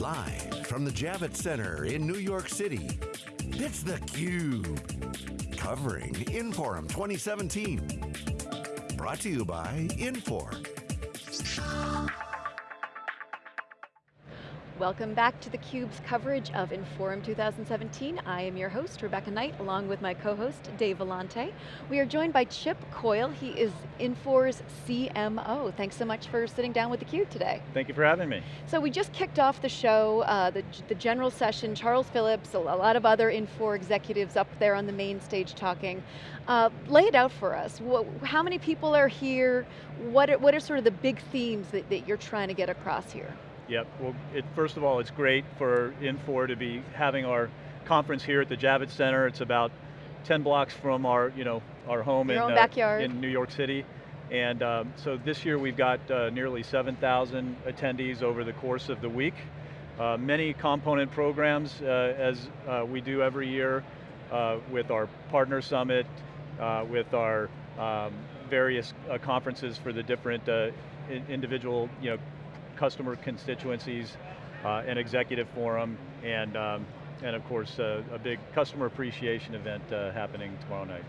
Live from the Javits Center in New York City, it's theCUBE. Covering Inforum 2017. Brought to you by Infor. Welcome back to theCUBE's coverage of Inforum 2017. I am your host, Rebecca Knight, along with my co-host, Dave Vellante. We are joined by Chip Coyle. He is Infor's CMO. Thanks so much for sitting down with theCUBE today. Thank you for having me. So we just kicked off the show, uh, the, the general session, Charles Phillips, a lot of other Infor executives up there on the main stage talking. Uh, lay it out for us. How many people are here? What are, what are sort of the big themes that, that you're trying to get across here? Yep, well, it, first of all, it's great for Infor to be having our conference here at the Javits Center. It's about 10 blocks from our, you know, our home in, uh, in New York City. And um, so this year we've got uh, nearly 7,000 attendees over the course of the week. Uh, many component programs, uh, as uh, we do every year, uh, with our partner summit, with our um, various conferences for the different individual you know, customer constituencies, uh, an executive forum, and, um, and of course uh, a big customer appreciation event uh, happening tomorrow night.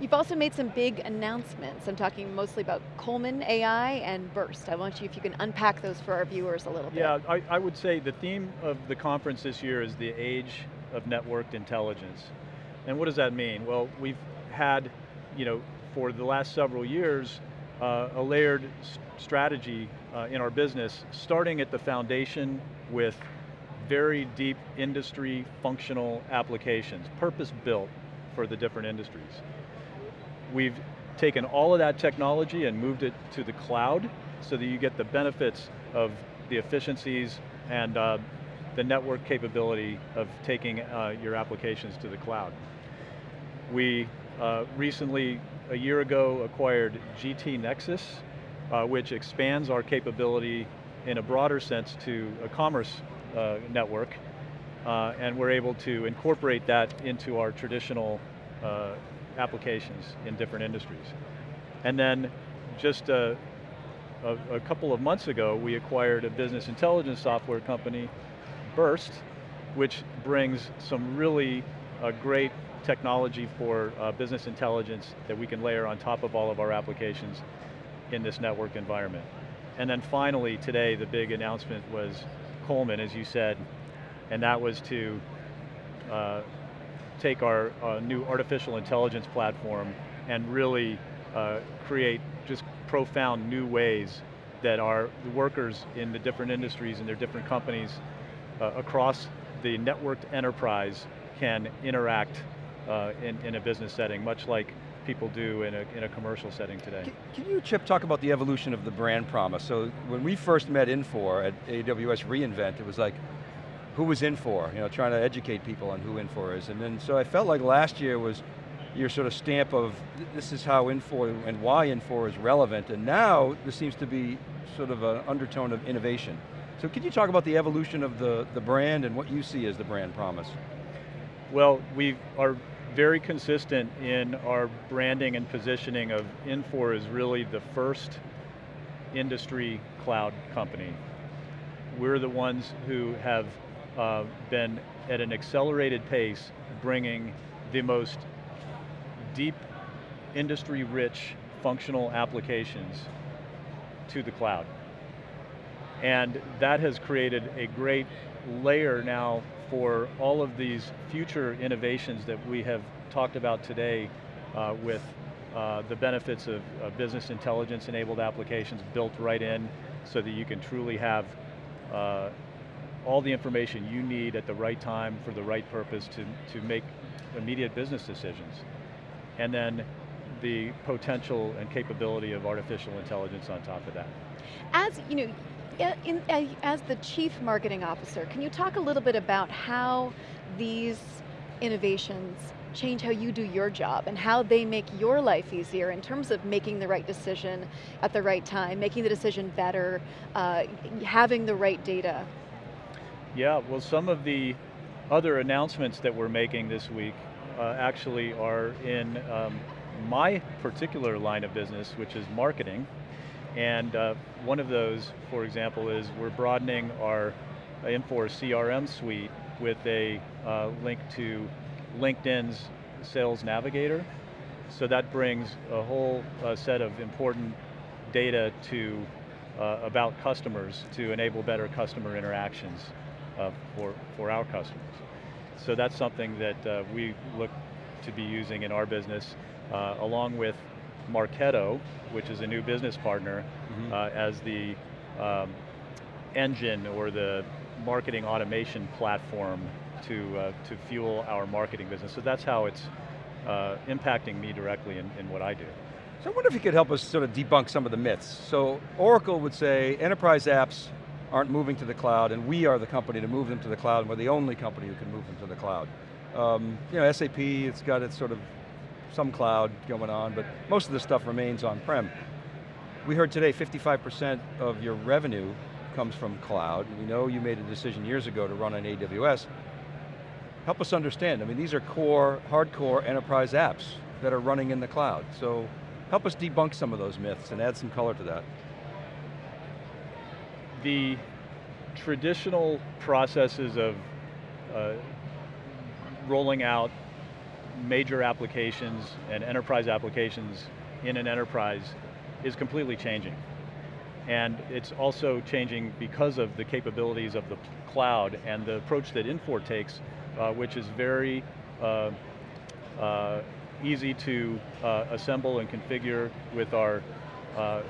You've also made some big announcements. I'm talking mostly about Coleman AI and Birst. I want you, if you can unpack those for our viewers a little bit. Yeah, I, I would say the theme of the conference this year is the age of networked intelligence. And what does that mean? Well, we've had, you know, for the last several years, uh, a layered strategy uh, in our business, starting at the foundation with very deep industry functional applications, purpose-built for the different industries. We've taken all of that technology and moved it to the cloud so that you get the benefits of the efficiencies and uh, the network capability of taking uh, your applications to the cloud. We uh, recently, a year ago, acquired GT Nexus, uh, which expands our capability in a broader sense to a commerce uh, network, uh, and we're able to incorporate that into our traditional uh, applications in different industries. And then just a, a, a, couple of months ago, we acquired a business intelligence software company, Birst, which brings some really uh, great technology for uh, business intelligence that we can layer on top of all of our applications in this network environment. And then finally, today, the big announcement was Coleman, as you said, and that was to uh, take our uh, new artificial intelligence platform and really uh, create just profound new ways that our workers in the different industries and their different companies uh, across the networked enterprise can interact uh, in, in a business setting, much like people do in a, in a commercial setting today. Can, can, you, Chip, talk about the evolution of the brand promise? So when we first met Infor at AWS reInvent, it was like, who was Infor? You know, trying to educate people on who Infor is. And then, so I felt like last year was your sort of stamp of, this is how Infor and why Infor is relevant, and now there seems to be sort of an undertone of innovation. So can you talk about the evolution of the, the brand and what you see as the brand promise? Well, we are very consistent in our branding and positioning of Infor is really the first industry cloud company. We're the ones who have uh, been at an accelerated pace bringing the most deep, industry-rich functional applications to the cloud. And that has created a great layer now for all of these future innovations that we have talked about today uh, with uh, the benefits of, of, business intelligence enabled applications built right in so that you can truly have uh, all the information you need at the right time for the right purpose to, to make immediate business decisions. And then the potential and capability of artificial intelligence on top of that. As, you know, in, as the chief marketing officer, can you talk a little bit about how these innovations change how you do your job and how they make your life easier in terms of making the right decision at the right time, making the decision better, uh, having the right data? Yeah, well some of the other announcements that we're making this week uh, actually are in um, my particular line of business, which is marketing. And uh, one of those, for example, is we're broadening our Infor CRM suite with a uh, link to LinkedIn's Sales Navigator. So that brings a whole uh, set of important data to uh, about customers to enable better customer interactions uh, for, for our customers. So that's something that uh, we look to be using in our business, along with Marketo, which is a new business partner, mm -hmm. as the um, engine or the marketing automation platform to, uh, to fuel our marketing business. So that's how it's uh, impacting me directly in, in what I do. So I wonder if you could help us sort of debunk some of the myths. So Oracle would say enterprise apps aren't moving to the cloud and we are the company to move them to the cloud and we're the only company who can move them to the cloud. Um, you know, SAP, it's got its sort of some cloud going on, but most of the stuff remains on-prem. We heard today 55% of your revenue comes from cloud. We know you made a decision years ago to run on AWS. Help us understand, I mean, these are core, hardcore enterprise apps that are running in the cloud. So help us debunk some of those myths and add some color to that. The traditional processes of uh, rolling out major applications and enterprise applications in an enterprise is completely changing. And it's also changing because of the capabilities of the cloud and the approach that Infor takes, uh, which is very uh, uh, easy to uh, assemble and configure with our uh,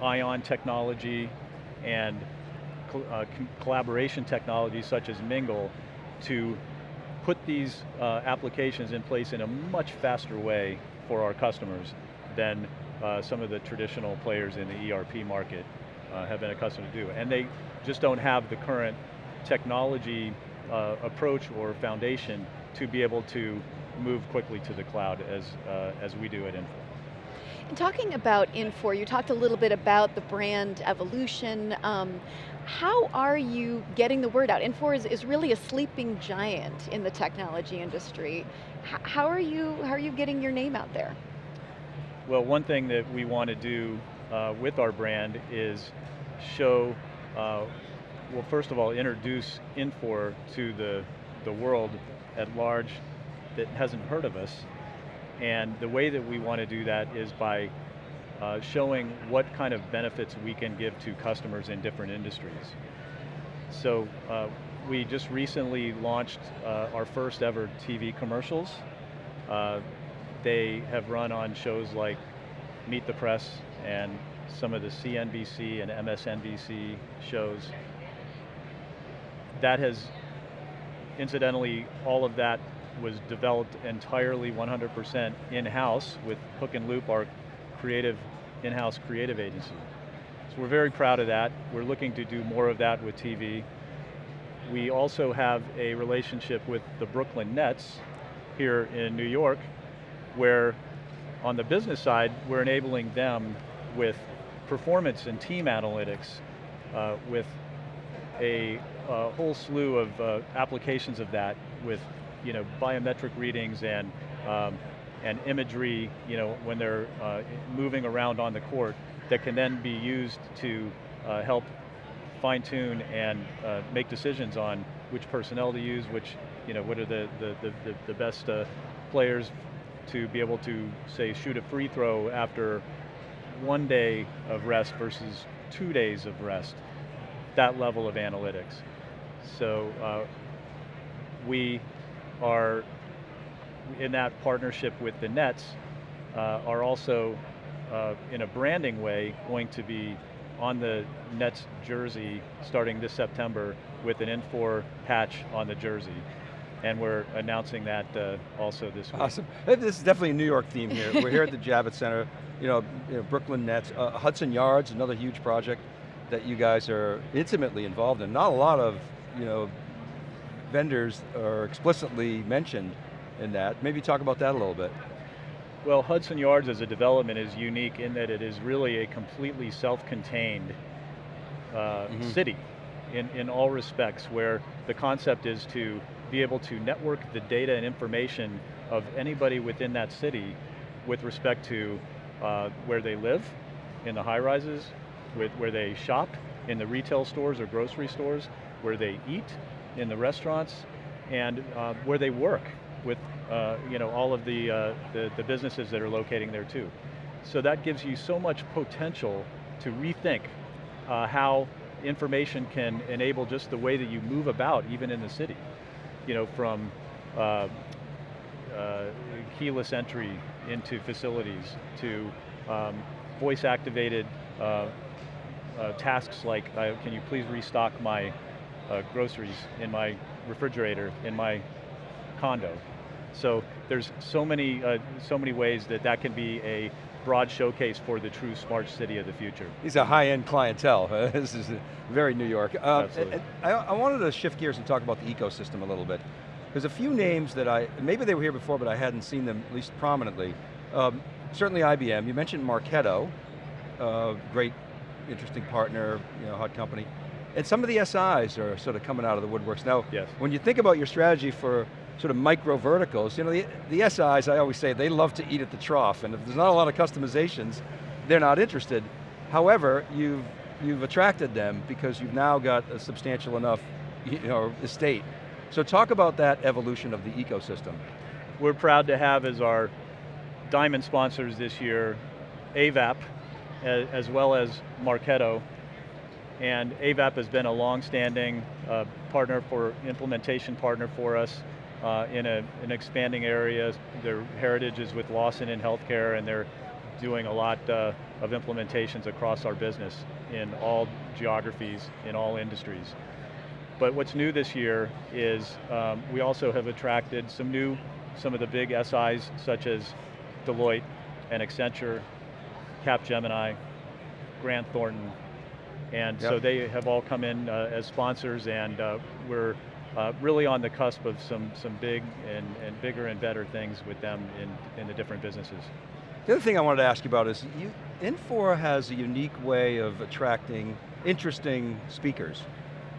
Ion technology and uh, collaboration technologies such as Mingle to put these applications in place in a much faster way for our customers than some of the traditional players in the ERP market uh, have been accustomed to do. And they just don't have the current technology uh, approach or foundation to be able to move quickly to the cloud as, uh, as we do at Infor. And talking about Infor, you talked a little bit about the brand evolution. Um, how are you getting the word out? Infor is, is really a sleeping giant in the technology industry. H how, are you, how are you getting your name out there? Well, one thing that we want to do uh, with our brand is show, uh, well first of all, introduce Infor to the, the world at large that hasn't heard of us. And the way that we want to do that is by uh, showing what kind of benefits we can give to customers in different industries. So uh, we just recently launched uh, our first ever TV commercials. Uh, they have run on shows like Meet the Press and some of the CNBC and MSNBC shows. That has, incidentally, all of that was developed entirely 100% in-house with Hook and Loop, our creative, in-house creative agency. So we're very proud of that. We're looking to do more of that with TV. We also have a relationship with the Brooklyn Nets here in New York, where on the business side, we're enabling them with performance and team analytics uh, with a, a, whole slew of uh, applications of that with you know, biometric readings and, um, and imagery you know, when they're uh, moving around on the court that can then be used to uh, help fine tune and uh, make decisions on which personnel to use, which, you know, what are the, the, the, the best uh, players to be able to, say, shoot a free throw after one day of rest versus two days of rest, that level of analytics. So uh, we are, in that partnership with the Nets, uh, are also, uh, in a branding way, going to be on the Nets jersey starting this September with an Infor patch on the jersey and we're announcing that uh, also this week. Awesome. This is definitely a New York theme here. we're here at the Javits Center, you know, you know Brooklyn Nets, uh, Hudson Yards, another huge project that you guys are intimately involved in. Not a lot of, you know, vendors are explicitly mentioned in that. Maybe talk about that a little bit. Well, Hudson Yards as a development is unique in that it is really a completely self-contained uh, mm -hmm. city in, in all respects, where the concept is to be able to network the data and information of anybody within that city with respect to uh, where they live, in the high rises, with where they shop, in the retail stores or grocery stores, where they eat, in the restaurants, and uh, where they work with uh, you know, all of the, uh, the, the businesses that are locating there too. So that gives you so much potential to rethink uh, how information can enable just the way that you move about, even in the city. You know, from uh, uh, keyless entry into facilities to um, voice activated tasks like, can you please restock my uh, groceries in my refrigerator in my condo. So there's so many, uh, so many ways that that can be a broad showcase for the true smart city of the future. These are high-end clientele. this is very New York. Uh, Absolutely. I, I wanted to shift gears and talk about the ecosystem a little bit. There's a few names that I, maybe they were here before, but I hadn't seen them at least prominently. Um, certainly IBM, you mentioned Marketo, uh, great, interesting partner, you know, hot company. And some of the SIs are sort of coming out of the woodworks. Now, Yes. when you think about your strategy for sort of micro verticals, you know, the, the SIs, I always say, they love to eat at the trough, and if there's not a lot of customizations, they're not interested. However, you've, you've attracted them because you've now got a substantial enough you know, estate. So talk about that evolution of the ecosystem. We're proud to have as our diamond sponsors this year, Avaap, as, as well as Marketo. And Avaap has been a long-standing uh, partner for, implementation partner for us uh, in a, an expanding area. Their heritage is with Lawson in healthcare and they're doing a lot uh, of implementations across our business in all geographies, in all industries. But what's new this year is um, we also have attracted some new, some of the big SIs such as Deloitte and Accenture, Capgemini, Grant Thornton, and so they have all come in uh, as sponsors and uh, we're uh, really on the cusp of some, some big and, and bigger and better things with them in, in the different businesses. The other thing I wanted to ask you about is, you, Infor has a unique way of attracting interesting speakers.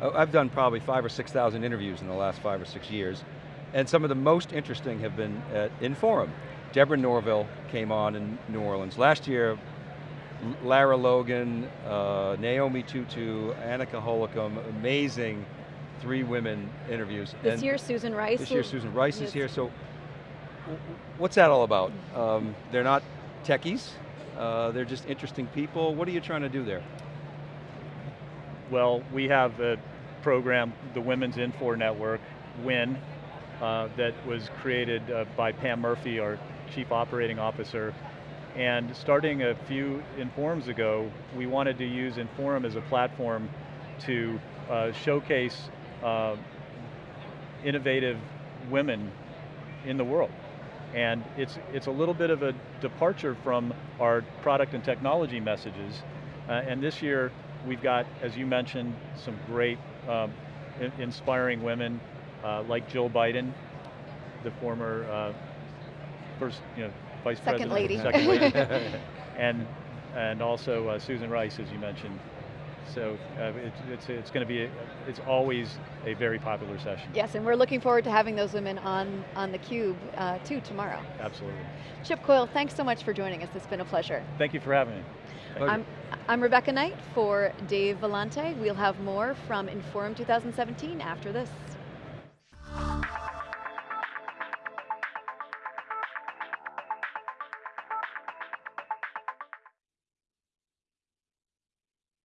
Uh, I've done probably five or 6,000 interviews in the last five or six years, and some of the most interesting have been at Inforum. Deborah Norville came on in New Orleans. Last year, Lara Logan, uh, Naomi Tutu, Annika Holcomb, amazing three women interviews. This And year, Susan Rice. This year Susan Rice is here, so what's that all about? Um, they're not techies, uh, they're just interesting people. What are you trying to do there? Well, we have a program, the Women's Infor Network, WIN, uh, that was created uh, by Pam Murphy, our Chief Operating Officer. And starting a few Inforums ago, we wanted to use Inforum as a platform to uh, showcase uh, innovative women in the world. And it's, it's a little bit of a departure from our product and technology messages. Uh, and this year, we've got, as you mentioned, some great um, in- inspiring women uh, like Jill Biden, the former uh, first, you know, vice Second president. lady. Second lady. and, and also uh, Susan Rice, as you mentioned. So uh, it, it's, it's going to be, a, it's always a very popular session. Yes, and we're looking forward to having those women on, on theCUBE uh, too tomorrow. Absolutely. Chip Coyle, thanks so much for joining us. It's been a pleasure. Thank you for having me. I'm, I'm Rebecca Knight for Dave Vellante. We'll have more from Inforum 2017 after this.